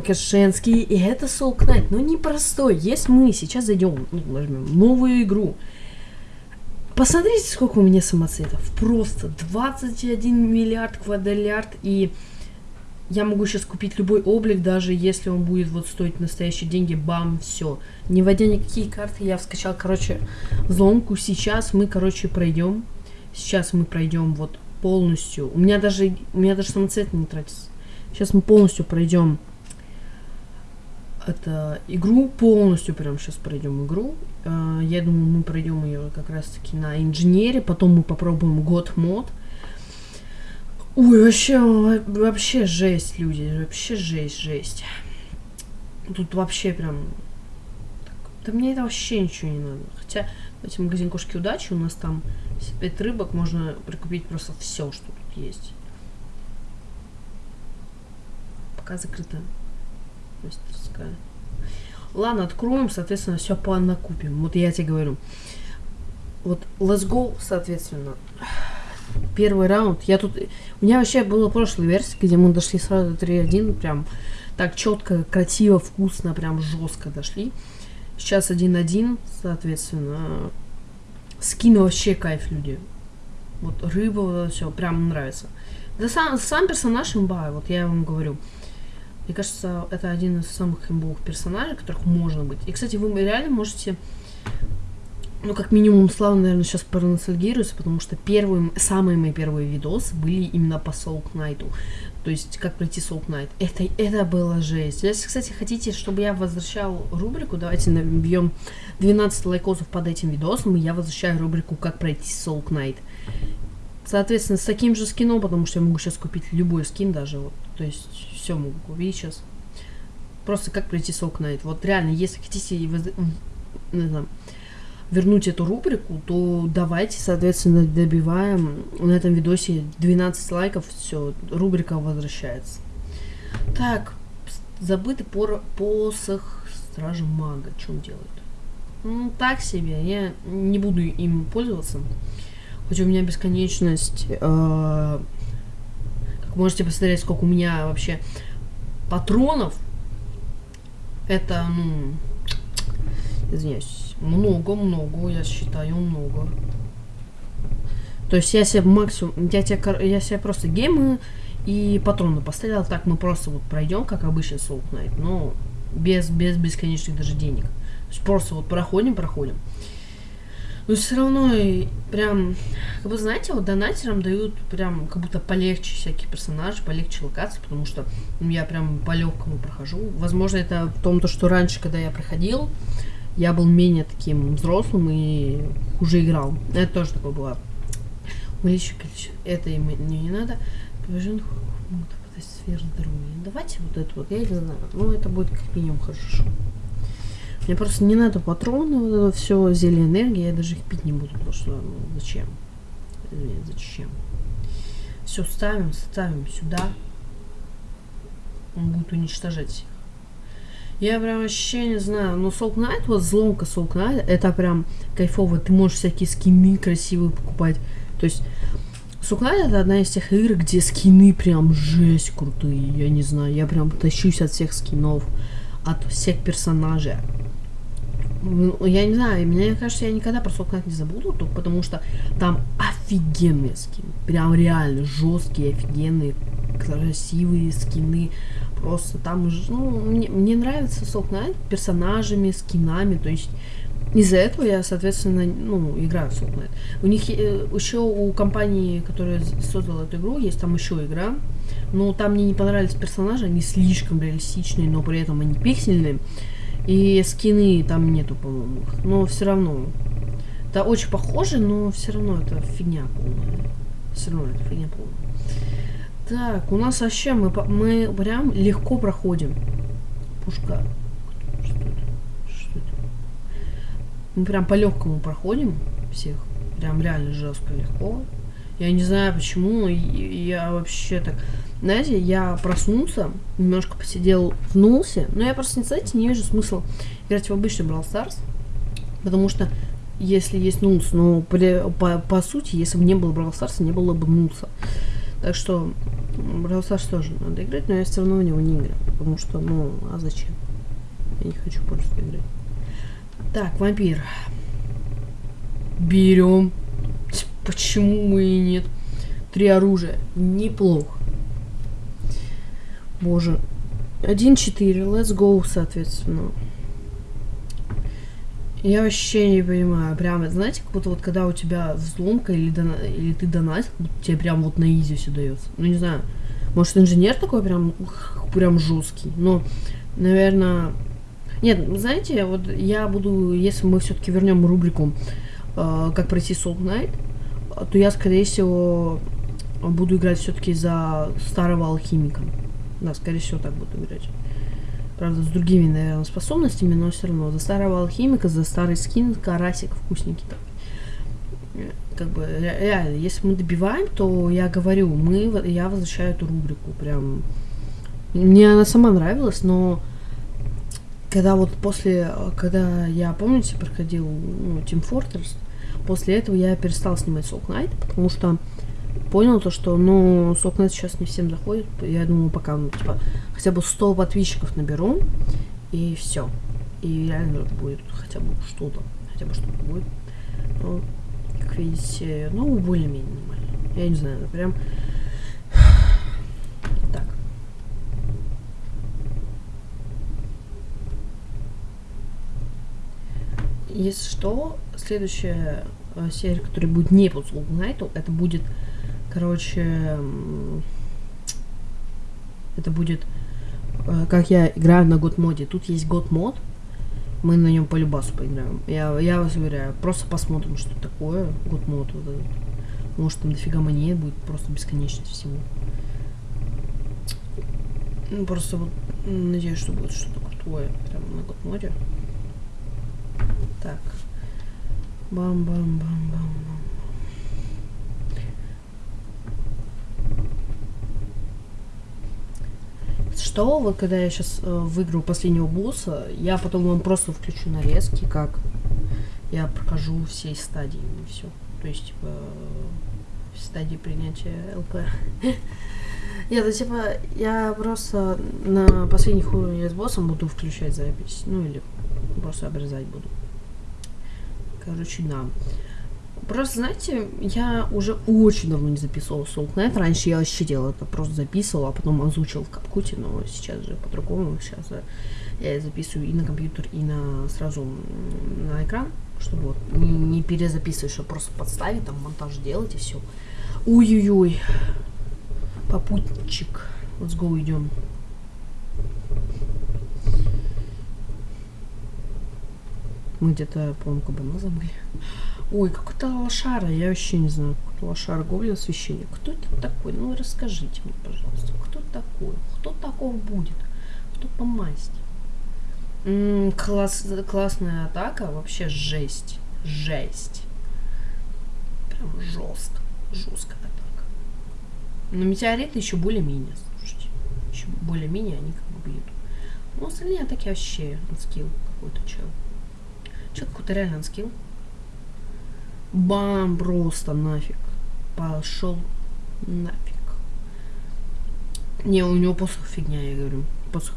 Кашенский, и это Soul Knight, но непростой. Если мы сейчас зайдем, ну, нажмем новую игру, посмотрите, сколько у меня самоцветов. Просто 21 миллиард квадриллиард, и я могу сейчас купить любой облик, даже если он будет вот стоить настоящие деньги, бам, все. Не вводя никакие карты, я скачал, короче, взломку. Сейчас мы, короче, пройдем. Сейчас мы пройдем вот полностью. У меня даже, у меня даже самоцвет не тратится. Сейчас мы полностью пройдем это игру полностью прям сейчас пройдем игру. Uh, я думаю, мы пройдем ее как раз таки на инженере, потом мы попробуем год мод. Ой, вообще, вообще жесть, люди, вообще жесть, жесть. Тут вообще прям... Да мне это вообще ничего не надо. Хотя, давайте магазин кошки удачи, у нас там 5 рыбок, можно прикупить просто все, что тут есть. Пока закрыто мастерская. Ладно, откроем, соответственно, все по накупим. Вот я тебе говорю. Вот let's go, соответственно. Первый раунд. Я тут... У меня вообще была прошлая версия, где мы дошли сразу 3-1. Прям так четко, красиво, вкусно, прям жестко дошли. Сейчас 1-1, соответственно. Скины вообще кайф, люди. Вот рыба, все, прям нравится. Да сам, сам персонаж имба, вот я вам говорю. Мне кажется, это один из самых имбовых персонажей, которых можно быть. И, кстати, вы реально можете... Ну, как минимум, Слава, наверное, сейчас проностальгируется, потому что первые, самые мои первые видосы были именно по Soul Knight. То есть, как пройти Soul Knight. Это, это было жесть. Если, кстати, хотите, чтобы я возвращал рубрику, давайте набьем 12 лайкосов под этим видосом, и я возвращаю рубрику «Как пройти Soul Knight». Соответственно, с таким же скином, потому что я могу сейчас купить любой скин даже, вот, то есть все могу купить сейчас. Просто как пройти Soul Knight. Вот реально, если хотите не знаю, вернуть эту рубрику, то давайте, соответственно, добиваем на этом видосе 12 лайков, все, рубрика возвращается. Так, забытый пор посох Стража Мага, что он делает? Ну, так себе, я не буду им пользоваться. Хоть у меня бесконечность... Э, можете посмотреть, сколько у меня вообще патронов. Это, ну... Извиняюсь. Много-много, я считаю, много. То есть я себе максимум... Я, тебе, я себе просто геймы и патроны поставил. Так мы просто вот пройдем, как обычно Soul Knight. Но без, без бесконечных даже денег. То есть просто вот проходим, проходим. Но все равно прям, как бы знаете, вот донатерам дают прям как будто полегче всякие персонажи, полегче локации, потому что я прям по легкому прохожу. Возможно, это в том, то, что раньше, когда я проходил, я был менее таким взрослым и уже играл. Это тоже такое было. Количество. Это и мне не надо. Давайте вот это вот, я не знаю. Ну, это будет как минимум хорошо. Мне просто не надо патроны, вот это все, зелье энергии, я даже их пить не буду, потому что, ну, зачем? Нет, зачем? Все, ставим, ставим сюда. Он будет уничтожать всех. Я прям вообще не знаю, но Soul Knight, вот взломка Soul Knight, это прям кайфово. Ты можешь всякие скины красивые покупать. То есть, Soul Knight это одна из тех игр, где скины прям жесть крутые. Я не знаю, я прям тащусь от всех скинов, от всех персонажей. Ну, я не знаю, мне кажется, я никогда про Soul не забуду, только потому что там офигенные скины. Прям реально жесткие, офигенные, красивые скины. Просто там, ну, мне, мне нравится Soul персонажами, скинами, то есть из-за этого я, соответственно, ну, играю в Soul У них э, еще у компании, которая создала эту игру, есть там еще игра. Но там мне не понравились персонажи, они слишком реалистичные, но при этом они пиксельные. И скины там нету, по-моему. Но все равно. Это очень похоже, но все равно это фигня полная. Все равно это фигня полная. Так, у нас вообще мы, мы прям легко проходим. Пушка. Что это? Что это? Мы прям по легкому проходим всех. Прям реально жестко легко. Я не знаю почему, я вообще так... Знаете, я проснулся, немножко посидел в Нулсе, но я просто, знаете, не вижу смысла играть в обычный Brawl Stars, потому что если есть Нулс, но по, по, по сути, если бы не было Brawl Stars, не было бы Нулса. Так что Brawl Stars тоже надо играть, но я все равно в него не играю. Потому что, ну, а зачем? Я не хочу просто играть. Так, вампир. Берем. Почему и нет? Три оружия. Неплохо. Боже. 1-4. Let's go, соответственно. Я вообще не понимаю. Прям, знаете, как будто вот когда у тебя взломка или, дона... или ты донатил, тебе прям вот на изи все дается. Ну, не знаю. Может, инженер такой прям, прям жесткий. Но, наверное... Нет, знаете, вот я буду, если мы все-таки вернем рубрику э, «Как пройти Soul Knight», то я, скорее всего, буду играть все-таки за старого алхимика. Да, скорее всего, так буду играть. Правда, с другими, наверное, способностями, но все равно. За старого алхимика, за старый скин, карасик вкусненький такой. Как бы, реально, если мы добиваем, то я говорю, мы, я возвращаю эту рубрику. Прям. Мне она сама нравилась, но когда вот после, когда я, помните, проходил ну, Team Fortress, после этого я перестал снимать Soul Knight, потому что понял то, что, ну, Soul Knight сейчас не всем заходит. Я думаю, пока, ну, типа, хотя бы 100 подписчиков наберу, и все. И реально будет хотя бы что-то, хотя бы что-то будет. Ну, как видите, ну, более-менее нормально. Я не знаю, прям... Так. Если что, следующая э, серия, которая будет не по Soul Knight, это будет, короче, это будет, э, как я играю на год моде. Тут есть год мод, мы на нем по любасу поиграем. Я, я вас уверяю, просто посмотрим, что такое год мод вот. Может там дофига монет будет, просто бесконечность всего. Ну, просто вот надеюсь, что будет что-то крутое прямо на год моде. Так. Бам-бам-бам-бам. Что, вот когда я сейчас э, выиграю последнего босса, я потом вам просто включу нарезки, как я прохожу все стадии и все. То есть, типа, стадии принятия ЛП. Нет, ну, типа, я просто на последних уровнях с боссом буду включать запись. Ну, или просто обрезать буду. Короче, да. Просто, знаете, я уже очень давно не записывала Knight. Раньше я вообще делала это, просто записывала, а потом озвучила в капкуте, но сейчас же по-другому. Сейчас я записываю и на компьютер, и на сразу на экран, чтобы вот не, не перезаписывать, чтобы просто подставить, там монтаж делать и все. Ой-ой-ой. Попутчик. Let's go, идем. Мы где-то, по-моему, кабанозом были. Ой, какой-то лошара, я вообще не знаю, какой-то лошара, гоблин священник. Кто это такой? Ну, расскажите мне, пожалуйста, кто такой? Кто такого будет? Кто по масти? М -м, класс, классная атака, вообще жесть. Жесть. Прям жестко. Жесткая атака. Но метеориты еще более-менее, слушайте. Еще более-менее они как бы бьют. Ну, остальные атаки вообще скилл какой-то чел. Че какой-то реально скилл. Бам, просто нафиг. Пошел нафиг. Не, у него посох фигня, я говорю. Посох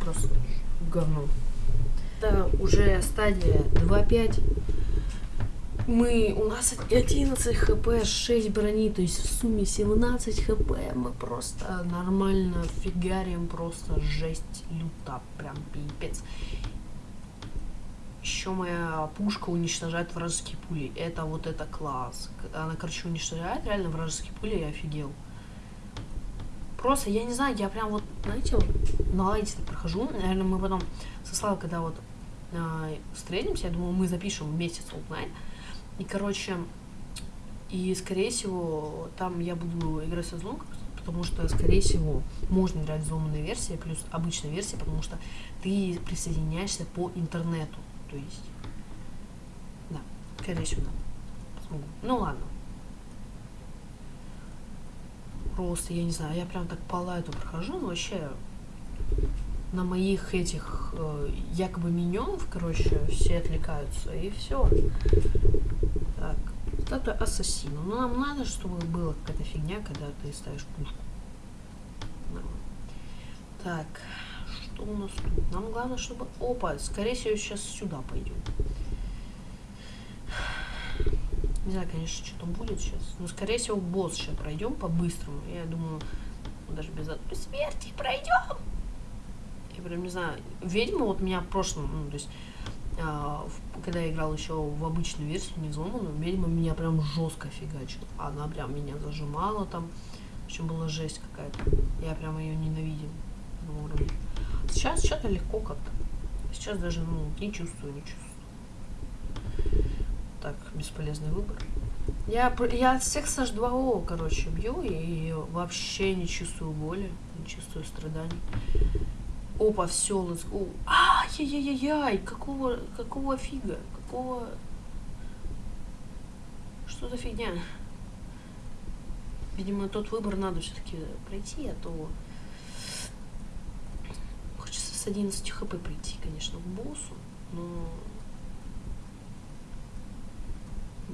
просто говно. Это уже стадия 2.5. Мы, у нас 11 хп, 6 брони, то есть в сумме 17 хп. Мы просто нормально фигарим, просто жесть люта, прям пипец. Еще моя пушка уничтожает вражеские пули. Это вот это класс. Она, короче, уничтожает реально вражеские пули, я офигел. Просто, я не знаю, я прям вот, знаете, на лайте прохожу. Наверное, мы потом со Славой, когда вот э, встретимся, я думаю, мы запишем вместе Knight. И, короче, и, скорее всего, там я буду играть со злом, потому что, скорее всего, можно играть в взломанной версии, плюс обычная версия, потому что ты присоединяешься по интернету. То есть, да, скорее всего, да. Смогу. Ну ладно. Просто, я не знаю, я прям так по лайту прохожу, но вообще на моих этих э, якобы миньонов, короче, все отвлекаются, и все. Так, статуя ассасина. Ну, нам надо, чтобы была какая-то фигня, когда ты ставишь пушку. Так, что у нас тут? Нам главное, чтобы... Опа, скорее всего, сейчас сюда пойдем. Не знаю, конечно, что там будет сейчас. Но, скорее всего, босс сейчас пройдем по-быстрому. Я думаю, даже без одной смерти пройдем. Я прям не знаю. Ведьма вот меня в прошлом, ну, то есть, а, в, когда я играл еще в обычную версию, не взломанную, ведьма меня прям жестко фигачила. Она прям меня зажимала там. В общем, была жесть какая-то. Я прям ее ненавидел Сейчас что-то легко как-то. Сейчас даже, ну, не чувствую, не чувствую. Так, бесполезный выбор. Я, я от всех с H2O, короче, бью и вообще не чувствую боли, не чувствую страданий. Опа, все, let's go. Ай-яй-яй-яй, какого, какого фига, какого... Что за фигня? Видимо, тот выбор надо все-таки пройти, а то... С 11 хп прийти, конечно, к боссу, но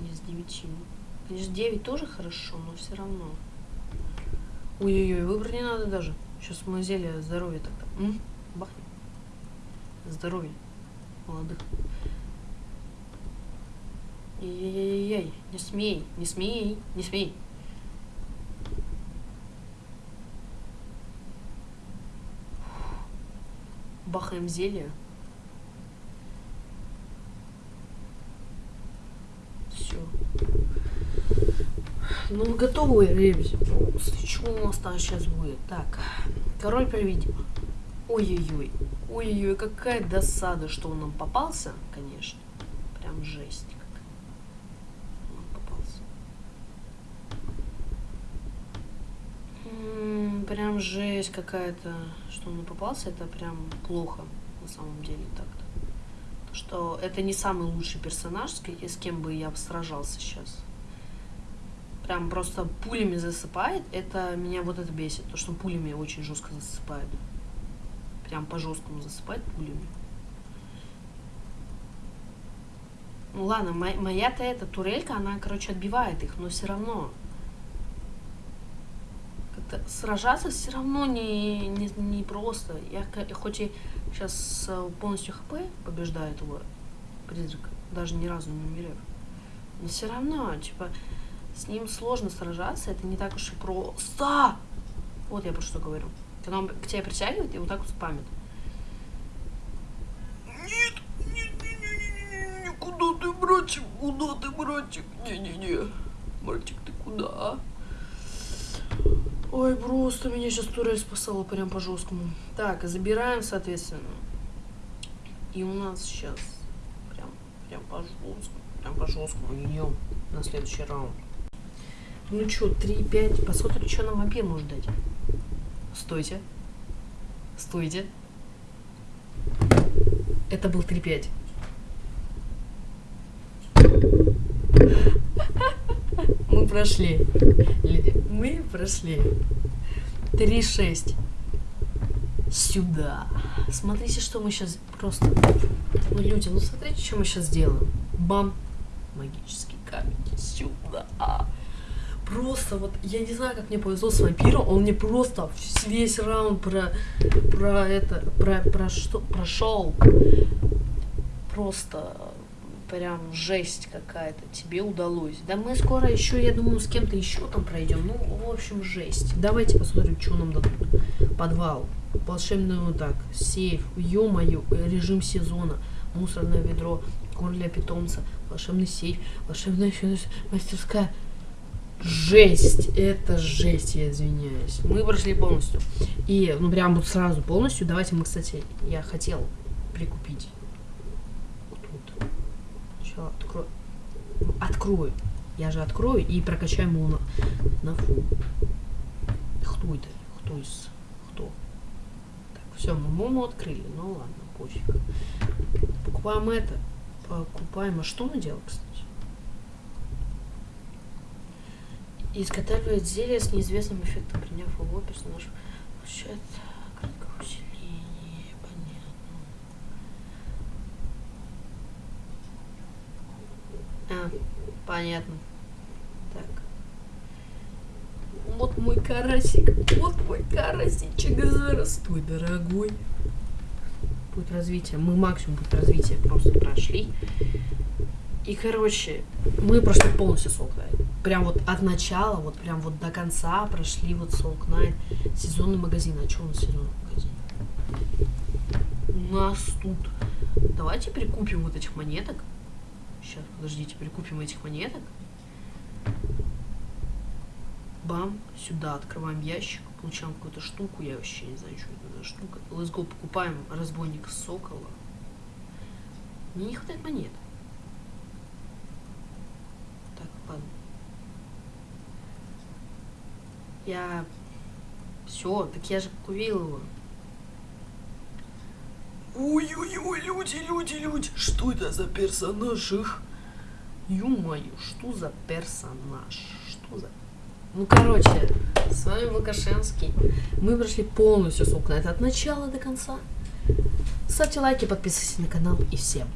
не с 9. Конечно, 9 тоже хорошо, но все равно. Ой-ой-ой, выбор не надо даже. Сейчас мы зелье здоровья тогда. М? Бахнем. Здоровье. Молодых. Ей-ей-ей, не смей, не смей, не смей. Бахаем зелье. Все. Ну, мы готовы, ребята. Что у нас там сейчас будет? Так, король привидим. Ой-ой-ой. Ой-ой-ой, какая досада, что он нам попался, конечно. Прям жесть. Как. Он попался. М -м, прям жесть какая-то, что он попался. Это прям плохо, на самом деле, так-то что это не самый лучший персонаж, с кем бы я сражался сейчас. Прям просто пулями засыпает. Это меня вот это бесит. То, что пулями очень жестко засыпает. Прям по жесткому засыпает пулями. Ну ладно, моя-то эта турелька, она, короче, отбивает их, но все равно. Сражаться все равно не, не, не просто. Я хоть и сейчас э, полностью хп побеждает его призрака, даже ни разу не умерев. Но все равно, типа, с ним сложно сражаться, это не так уж и просто. Вот я про что говорю. Когда он к тебе притягивает и вот так вот спамит. Нет, нет, нет, нет, нет, куда ты, братик, куда ты, братик? Не-не-не, братик, ты куда? Ой, просто меня сейчас турель спасала прям по жесткому. Так, забираем, соответственно. И у нас сейчас прям, прям по жесткому, прям по жесткому идем на следующий раунд. Ну что, 3-5. Посмотрим, что нам вампир может дать. Стойте. Стойте. Это был 3-5. Мы прошли. Мы прошли. 3-6. Сюда. Смотрите, что мы сейчас просто... Ну, люди, ну смотрите, что мы сейчас сделаем. Бам. Магический камень. Сюда. Просто вот, я не знаю, как мне повезло с вампиром, он мне просто весь раунд про, про это, про, про что, прошел. Просто прям жесть какая-то тебе удалось. Да мы скоро еще, я думаю, с кем-то еще там пройдем. Ну, в общем, жесть. Давайте посмотрим, что нам дадут. Подвал, волшебный вот так, сейф, ё-моё, режим сезона, мусорное ведро, корм для питомца, волшебный сейф, волшебная мастерская. Жесть, это жесть, я извиняюсь. Мы прошли полностью. И, ну, прям вот сразу полностью. Давайте мы, кстати, я хотел прикупить Сначала открою. Открою. Я же открою и прокачаем его на, на фу. Кто это? Кто из... Кто? Так, все, мы Мому открыли. Ну ладно, пофиг. Покупаем это. Покупаем. А что мы делаем, кстати? Изготавливает зелье с неизвестным эффектом, приняв его персонаж. Получает понятно. Так. Вот мой карасик. Вот мой карасичек. Здравствуй, дорогой. Будет развитие. Мы максимум будет развитие просто прошли. И, короче, мы прошли полностью Soul Knight. Прям вот от начала, вот прям вот до конца прошли вот Soul Knight. Сезонный магазин. А что у нас сезонный магазин? У нас тут... Давайте прикупим вот этих монеток. Сейчас, подождите, прикупим этих монеток. Бам, сюда открываем ящик, получаем какую-то штуку, я вообще не знаю, что это за штука. Let's go, покупаем разбойник Сокола. Мне не хватает монет. Так, ладно. Я... Все, так я же купил его. Ой-ой-ой, люди, люди, люди, что это за персонаж их? Ё-моё, что за персонаж? Что за... Ну, короче, с вами Лукашенский. Мы прошли полностью Soul Knight от начала до конца. Ставьте лайки, подписывайтесь на канал и всем